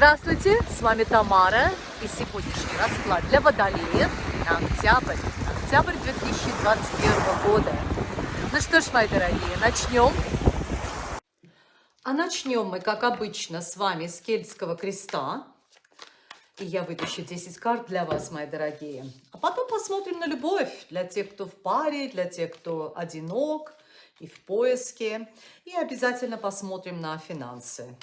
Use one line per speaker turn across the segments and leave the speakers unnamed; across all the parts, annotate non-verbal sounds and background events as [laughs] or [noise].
Здравствуйте, с вами Тамара и сегодняшний расклад для водолеев на октябрь, октябрь 2021 года. Ну что ж, мои дорогие, начнем. А начнем мы, как обычно, с вами с Кельтского креста. И я вытащу 10 карт для вас, мои дорогие. А потом посмотрим на любовь для тех, кто в паре, для тех, кто одинок и в поиске. И обязательно посмотрим на финансы.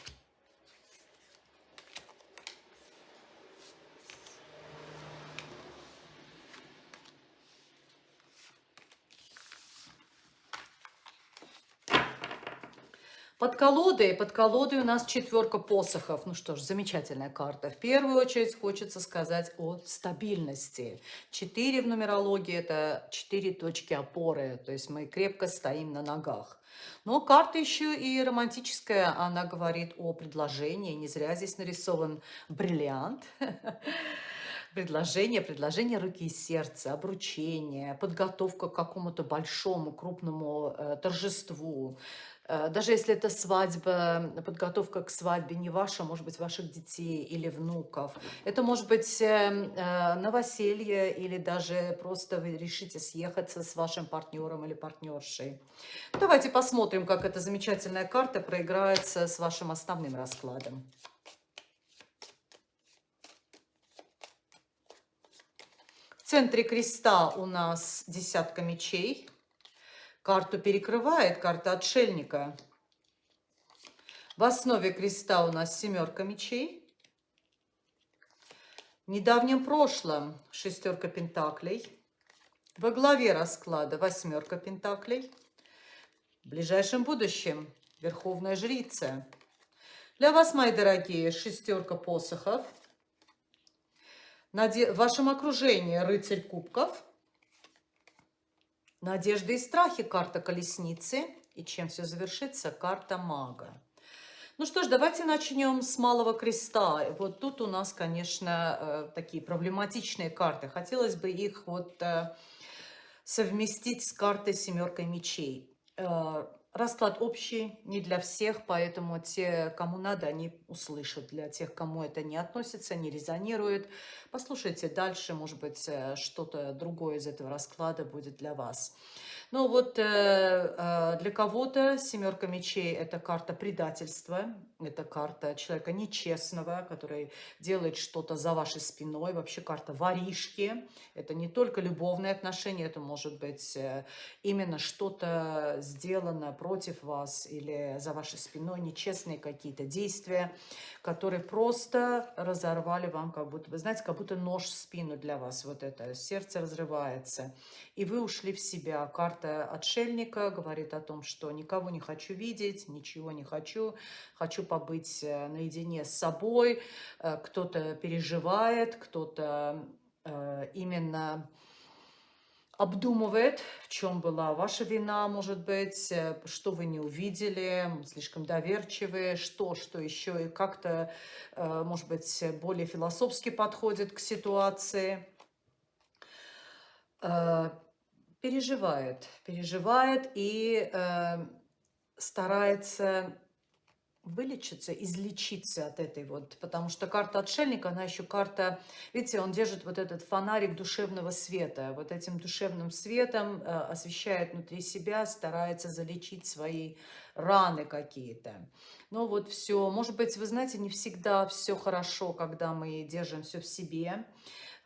Под колодой, под колодой у нас четверка посохов. Ну что ж, замечательная карта. В первую очередь хочется сказать о стабильности. Четыре в нумерологии – это четыре точки опоры. То есть мы крепко стоим на ногах. Но карта еще и романтическая. Она говорит о предложении. Не зря здесь нарисован бриллиант. [laughs] предложение, предложение руки и сердца, обручение, подготовка к какому-то большому, крупному э, торжеству, Э, даже если это свадьба, подготовка к свадьбе не ваша, может быть, ваших детей или внуков. Это может быть эм, э, новоселье или даже просто вы решите съехаться с вашим партнером или партнершей. Давайте посмотрим, как эта замечательная карта проиграется с вашим основным раскладом. Центре креста у нас десятка мечей. Карту перекрывает карта отшельника. В основе креста у нас семерка мечей. В недавнем прошлом шестерка пентаклей. Во главе расклада восьмерка пентаклей. В ближайшем будущем верховная жрица. Для вас, мои дорогие, шестерка посохов. В вашем окружении рыцарь кубков – Надежды и страхи – карта колесницы. И чем все завершится – карта мага. Ну что ж, давайте начнем с малого креста. Вот тут у нас, конечно, э, такие проблематичные карты. Хотелось бы их вот э, совместить с картой семеркой мечей. Расклад общий, не для всех, поэтому те, кому надо, они услышат. Для тех, кому это не относится, не резонирует, послушайте дальше, может быть, э, что-то другое из этого расклада будет для вас. Ну вот э, э, для кого-то семерка мечей – это карта предательства, это карта человека нечестного, который делает что-то за вашей спиной, вообще карта воришки. Это не только любовные отношения, это может быть э, именно что-то сделано против вас или за вашей спиной, нечестные какие-то действия, которые просто разорвали вам, как будто, вы знаете, как будто нож в спину для вас, вот это, сердце разрывается, и вы ушли в себя. Карта отшельника говорит о том, что никого не хочу видеть, ничего не хочу, хочу побыть э, наедине с собой, э, кто-то переживает, кто-то э, именно обдумывает, в чем была ваша вина, может быть, что вы не увидели, слишком доверчивые, что, что еще, и как-то, может быть, более философски подходит к ситуации. Э, переживает, переживает и старается вылечиться, излечиться от этой вот, потому что карта отшельника, она еще карта, видите, он держит вот этот фонарик душевного света, вот этим душевным светом э, освещает внутри себя, старается залечить свои раны какие-то. Ну вот все, может быть, вы знаете, не всегда все хорошо, когда мы держим все в себе,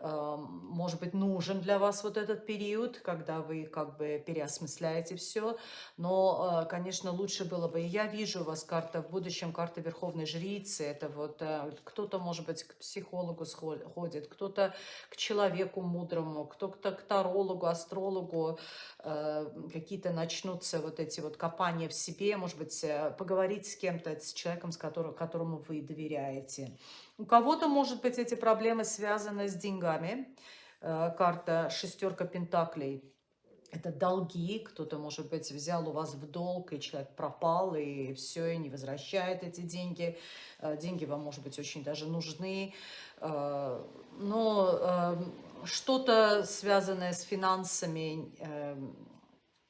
может быть, нужен для вас вот этот период, когда вы как бы переосмысляете все. Но, э, конечно, лучше было бы, я вижу у вас карта в будущем, карта Верховной Жрицы, это вот э, кто-то, может быть, к психологу ходит, кто-то к человеку мудрому, кто-то к тарологу, астрологу, э, какие-то начнутся вот эти вот копания в себе, может быть, поговорить с кем-то, с человеком, с которым, которому вы доверяете. У кого-то, может быть, эти проблемы связаны с деньгами. Э, карта шестерка пентаклей. Это долги, кто-то, может быть, взял у вас в долг, и человек пропал, и все, и не возвращает эти деньги. Э, деньги вам, может быть, очень даже нужны. Э, но что-то связанное с финансами,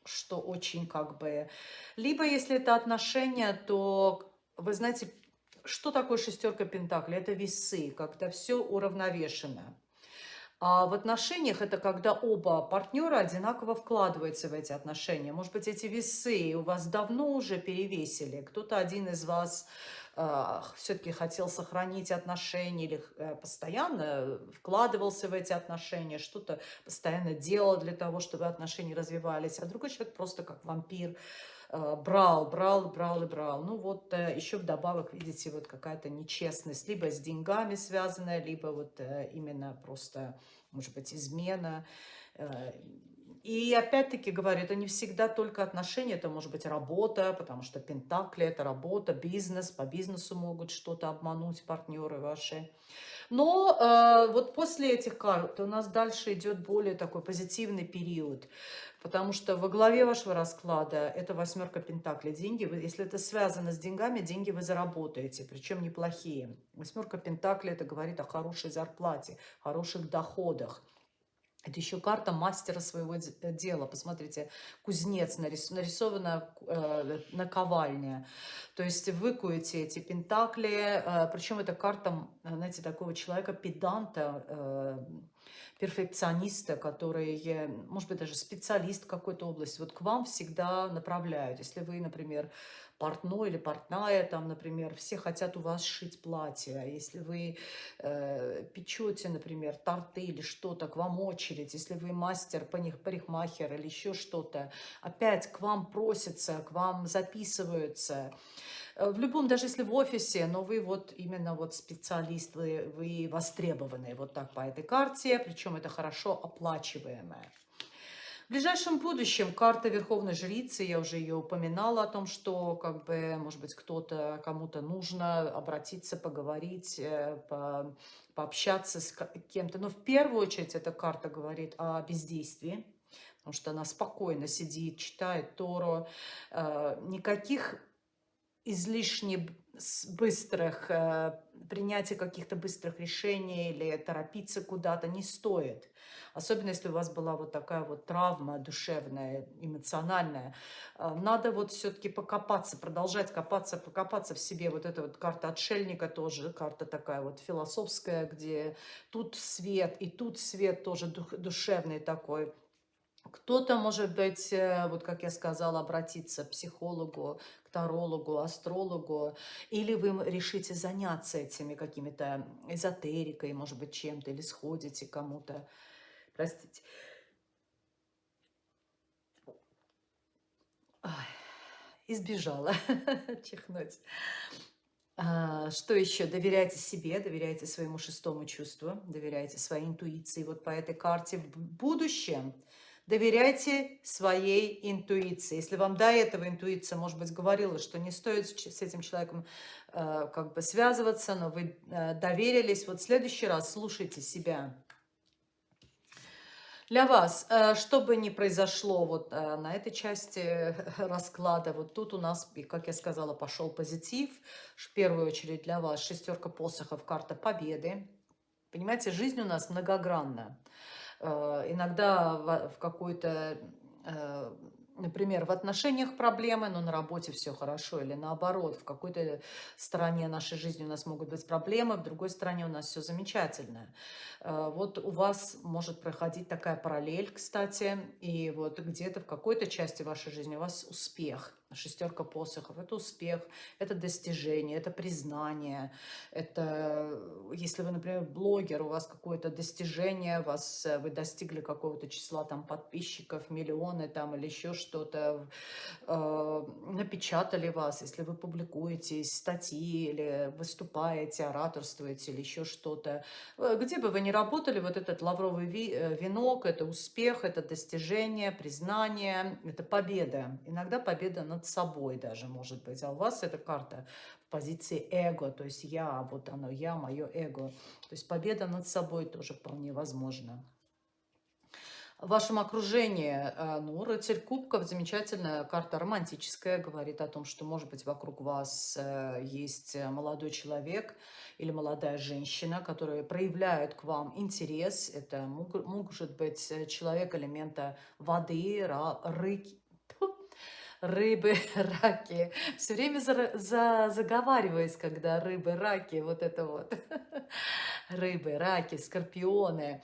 что очень как бы... Либо, если это отношения, то, вы знаете, что такое шестерка пентаклей? Это весы, когда все уравновешено. А в отношениях это когда оба партнера одинаково вкладываются в эти отношения. Может быть, эти весы у вас давно уже перевесили. Кто-то один из вас э, все-таки хотел сохранить отношения или э, постоянно вкладывался в эти отношения, что-то постоянно делал для того, чтобы отношения развивались. А другой человек просто как вампир брал, брал, брал и брал. Ну вот э, еще вдобавок, видите, вот какая-то нечестность, либо с деньгами связанная, либо вот э, именно просто, может быть, измена. И опять-таки говорю, это не всегда только отношения, это может быть работа, потому что пентакли – это работа, бизнес, по бизнесу могут что-то обмануть партнеры ваши. Но э, вот после этих карт у нас дальше идет более такой позитивный период, потому что во главе вашего расклада это восьмерка пентаклей. Деньги, если это связано с деньгами, деньги вы заработаете, причем неплохие. Восьмерка пентаклей – это говорит о хорошей зарплате, хороших доходах. Это еще карта мастера своего э, дела. Посмотрите, кузнец нарис, нарисована э, наковальня. То есть вы куете эти пентакли. Э, причем это карта, знаете, такого человека, педанта, э, перфекциониста, который, может быть, даже специалист в какой-то области. Вот к вам всегда направляют. Если вы, например, портной или портная, там, например, все хотят у вас шить платье. А если вы э, печете, например, торты или что-то, к вам очередь. Если вы мастер, парикмахер или еще что-то, опять к вам просятся, к вам записываются. Э, в любом, даже если в офисе, но вы вот именно вот специалист, вы, вы востребованные вот так по этой карте, причем это хорошо оплачиваемое. В ближайшем будущем карта Верховной Жрицы, я уже ее упоминала о том, что, как бы, может быть, кто-то, кому-то нужно обратиться, поговорить, э, по, пообщаться с кем-то. Но в первую очередь эта карта говорит о бездействии, потому что она спокойно сидит, читает Тору. Э, никаких излишне быстрых, э, принятия каких-то быстрых решений или торопиться куда-то не стоит. Особенно, если у вас была вот такая вот травма душевная, эмоциональная. Э, надо вот все-таки покопаться, продолжать копаться, покопаться в себе. Вот эта вот карта отшельника тоже, карта такая вот философская, где тут свет и тут свет тоже душевный такой. Кто-то, может быть, э, вот как я сказала, обратиться к психологу, к тарологу, астрологу, или вы решите заняться этими какими-то эзотерикой, может быть, чем-то, или сходите кому-то. Простите. Ой, избежала [laughs] чихнуть. А, что еще? Доверяйте себе, доверяйте своему шестому чувству, доверяйте своей интуиции. Вот по этой карте в будущем Доверяйте своей интуиции. Если вам до этого интуиция, может быть, говорила, что не стоит с этим человеком э, как бы связываться, но вы э, доверились, вот в следующий раз слушайте себя. Для вас, э, что бы ни произошло вот э, на этой части [laughs] расклада, вот тут у нас, как я сказала, пошел позитив. В первую очередь для вас шестерка посохов, карта победы. Понимаете, жизнь у нас многогранна. Э, иногда в какой-то, э, например, в отношениях проблемы, но на работе все хорошо, или наоборот, в какой-то стороне нашей жизни у нас могут быть проблемы, в другой стороне у нас все замечательно. Э, вот у вас может проходить такая параллель, кстати, и вот где-то в какой-то части вашей жизни у вас успех – шестерка посохов. Это успех, это достижение, это признание. Это, если вы, например, блогер, у вас какое-то достижение, вас, э, вы достигли какого-то числа там подписчиков, миллионы там или еще что-то, э, напечатали вас, если вы публикуете статьи или выступаете, ораторствуете или еще что-то. Э, где бы вы ни работали, вот этот лавровый э, венок, это успех, это достижение, признание, это победа. Иногда победа над над собой даже, может быть. А у вас эта карта в позиции эго, то есть я, вот оно, я, мое эго. То есть победа над собой тоже вполне возможна. В вашем окружении, э, ну, рыцарь кубков, замечательная карта романтическая, говорит о том, что, может быть, вокруг вас э, есть молодой человек или молодая женщина, которые проявляют к вам интерес. Это может быть человек элемента воды, рыки, рыбы, [laughs] раки. Все время за, за, заговариваюсь, когда рыбы, раки, вот это вот. [laughs] Рыбы, раки, скорпионы.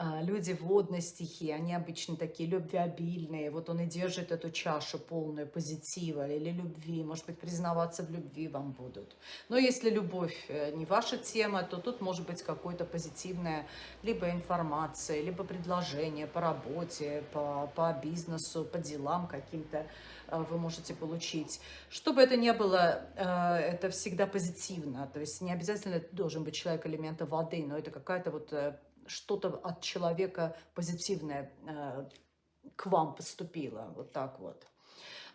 А, люди водной стихии, они обычно такие любвеобильные. Вот он и держит эту чашу полную позитива или любви. Может быть, признаваться в любви вам будут. Но если любовь э, не ваша тема, то тут может быть какое-то позитивное либо информация, либо предложение по работе, по, по бизнесу, по делам каким-то э, вы можете получить. Что бы это ни было, э, это всегда позитивно. То есть не обязательно должен быть человек элемента воды, но это какая-то вот что-то от человека позитивное э, к вам поступило. Вот так вот.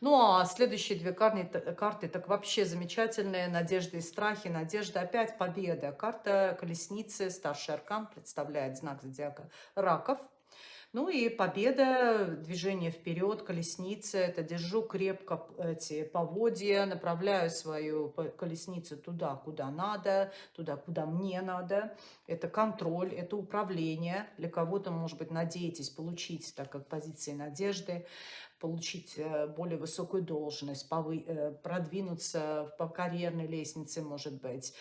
Ну, а следующие две карты, карты так вообще замечательные. Надежды и страхи. Надежда опять победа. Карта колесницы, старший аркан, представляет знак зодиака раков. Ну и победа, движение вперед, колесница, это держу крепко эти поводья, направляю свою колесницу туда, куда надо, туда, куда мне надо. Это контроль, это управление. Для кого-то, может быть, надеетесь получить, так как позиции надежды получить э, более высокую должность, э, продвинуться по карьерной лестнице, может быть.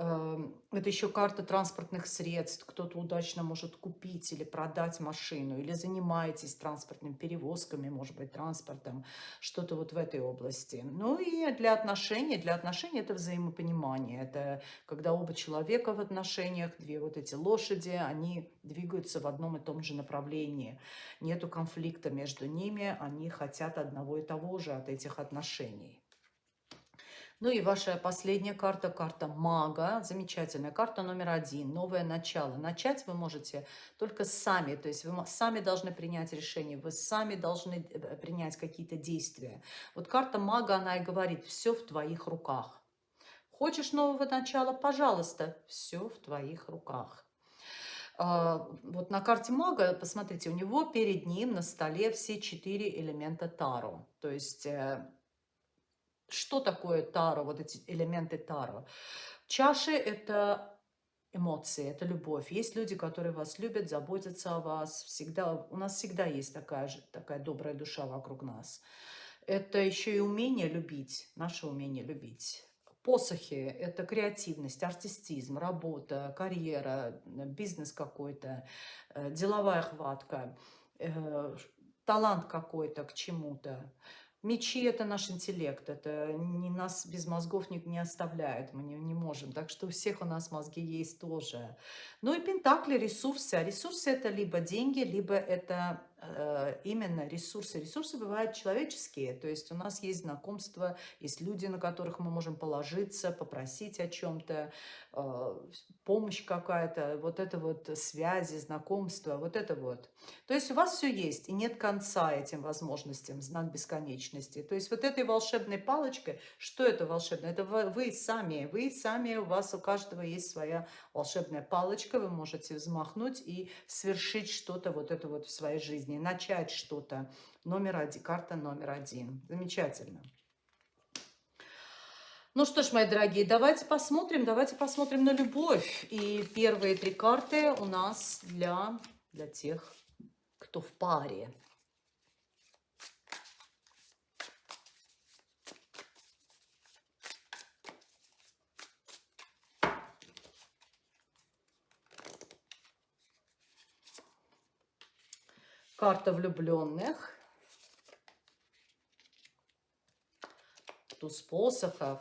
Эм, это еще карта транспортных средств. Кто-то удачно может купить или продать машину, или занимаетесь транспортными перевозками, может быть, транспортом, что-то вот в этой области. Ну и для отношений, для отношений это взаимопонимание. Это когда оба человека в отношениях, две вот эти лошади, они двигаются в одном и том же направлении. Нету конфликта между ними, они хотят одного и того же от этих отношений. Ну и ваша последняя карта, карта мага, замечательная карта номер один, новое начало. Начать вы можете только сами, то есть вы сами должны принять решение, вы сами должны э, принять какие-то действия. Вот карта мага, она и говорит, все в твоих руках. Хочешь нового начала? Пожалуйста, все в твоих руках. А, вот на карте мага, посмотрите, у него перед ним на столе все четыре элемента Таро. То есть э, что такое Таро, вот эти элементы Таро? Чаши – это эмоции, это любовь. Есть люди, которые вас любят, заботятся о вас. Всегда, у нас всегда есть такая, же, такая добрая душа вокруг нас. Это еще и умение любить, наше умение любить. Посохи – это креативность, артистизм, работа, карьера, бизнес какой-то, э, деловая хватка, э, талант какой-то к чему-то. Мечи – это наш интеллект, это не нас без мозгов не, не оставляет, мы не, не можем. Так что у всех у нас мозги есть тоже. Ну и пентакли – ресурсы. А ресурсы – это либо деньги, либо это именно ресурсы. Ресурсы бывают человеческие, то есть у нас есть знакомства, есть люди, на которых мы можем положиться, попросить о чем-то, э, помощь какая-то, вот это вот связи, знакомства, вот это вот. То есть у вас все есть, и нет конца этим возможностям, знак бесконечности. То есть вот этой волшебной палочкой, что это волшебное? Это вы сами, вы сами, у вас у каждого есть своя волшебная палочка, вы можете взмахнуть и свершить что-то вот это вот в своей жизни, начать что-то. Номер один, карта номер один. Замечательно. Ну что ж, мои дорогие, давайте посмотрим, давайте посмотрим на любовь. И первые три карты у нас для, для тех, кто в паре. Карта влюбленных. Туз посохов.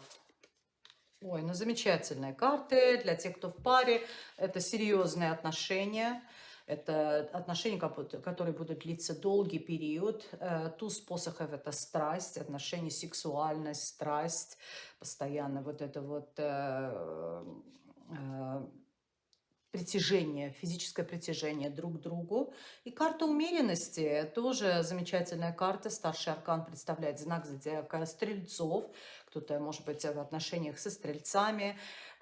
Ой, ну замечательные карты для тех, кто в паре. Это серьезные отношения. Это отношения, которые будут длиться долгий период. Э, туз посохов – это страсть, отношения, сексуальность, страсть. Постоянно вот это вот э, э, притяжение, физическое притяжение друг к другу. И карта умеренности, тоже замечательная карта. Старший аркан представляет знак зодиака стрельцов. Кто-то, может быть, в отношениях со стрельцами.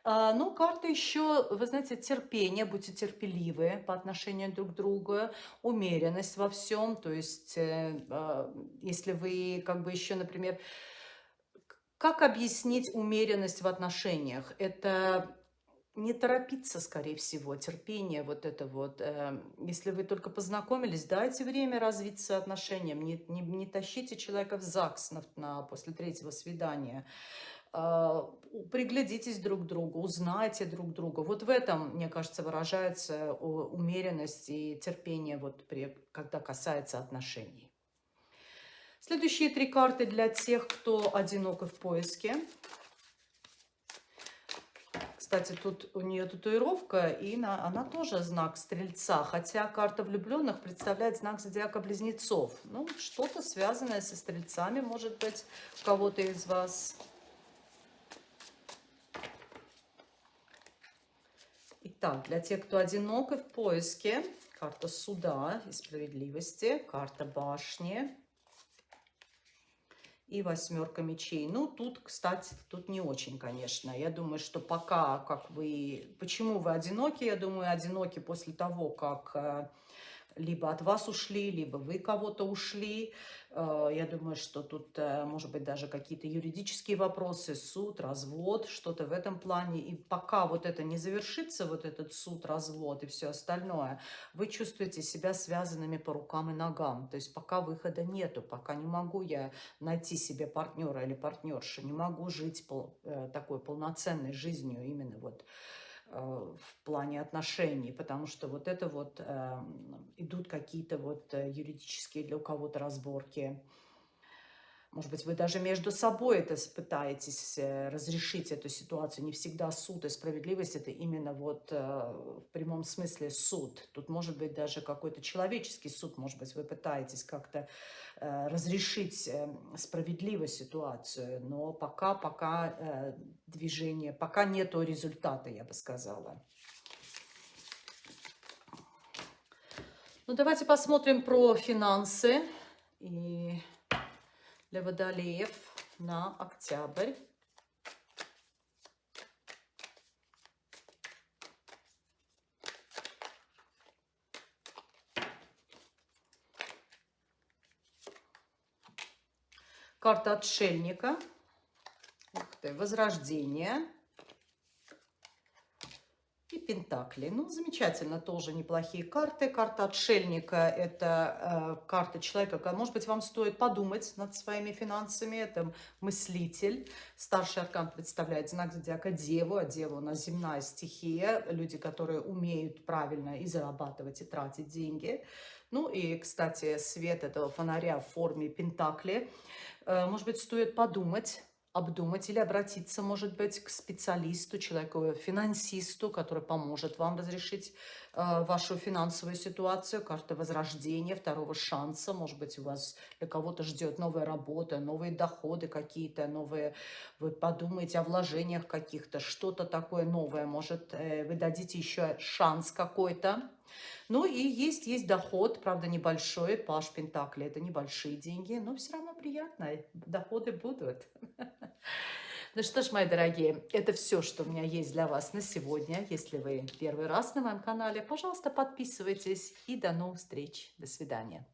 А, ну, карта еще, вы знаете, терпение, будьте терпеливы по отношению друг к другу, умеренность во всем. То есть, э, а, если вы как бы еще, например, как объяснить умеренность в отношениях? Это не торопиться, скорее всего, терпение вот это вот. Э, если вы только познакомились, дайте время развиться отношениям, не, не, не тащите человека в ЗАГС на, на, после третьего свидания. Э, приглядитесь друг к другу, узнайте друг друга. Вот в этом, мне кажется, выражается умеренность и терпение, вот при, когда касается отношений. Следующие три карты для тех, кто одинок и в поиске. Кстати, тут у нее татуировка, и на, она тоже знак Стрельца, хотя карта влюбленных представляет знак зодиака Близнецов. Ну, что-то связанное со Стрельцами, может быть, у кого-то из вас. Итак, для тех, кто одинок и в поиске, карта суда и справедливости, карта башни, и восьмерка мечей. Ну, тут, кстати, тут не очень, конечно. Я думаю, что пока, как вы... Почему вы одиноки? Я думаю, одиноки после того, как э, либо от вас ушли, либо вы кого-то ушли. Э, я думаю, что тут, э, может быть, даже какие-то юридические вопросы, суд, развод, что-то в этом плане. И пока вот это не завершится, вот этот суд, развод и все остальное, вы чувствуете себя связанными по рукам и ногам. То есть пока выхода нету, пока не могу я найти себе партнера или партнершу, не могу жить э, такой полноценной жизнью именно вот в плане отношений, потому что вот это вот э, идут какие-то вот э, юридические для кого-то разборки. Может быть, вы даже между собой это пытаетесь разрешить эту ситуацию. Не всегда суд и справедливость – это именно вот в прямом смысле суд. Тут может быть даже какой-то человеческий суд. Может быть, вы пытаетесь как-то разрешить справедливо ситуацию. Но пока, пока движение, пока нету результата, я бы сказала. Ну, давайте посмотрим про финансы и для водолеев на октябрь. Карта отшельника – карты Возрождение и Пентакли. Ну, замечательно, тоже неплохие карты. Карта Отшельника – это э, карта человека, может быть, вам стоит подумать над своими финансами. Это мыслитель. Старший аркан представляет знак зодиака Деву, а Дева у нас земная стихия. Люди, которые умеют правильно и зарабатывать, и тратить деньги. Ну и, кстати, свет этого фонаря в форме Пентакли. Э, может быть, стоит подумать обдумать или обратиться, может быть, к специалисту, человеку, финансисту, который поможет вам разрешить вашу финансовую ситуацию. Карта возрождения, второго шанса. Может быть, у вас для кого-то ждет новая работа, новые доходы какие-то, новые... Вы подумаете о вложениях каких-то, что-то такое новое. Может, э, вы дадите еще шанс какой-то. Ну и есть, есть доход, правда, небольшой. Паш Пентакли – это небольшие деньги, но все равно приятно. Доходы будут. [laughs] Ну что ж, мои дорогие, это все, что у меня есть для вас на сегодня. Если вы первый раз на моем канале, пожалуйста, подписывайтесь. И до новых встреч. До свидания.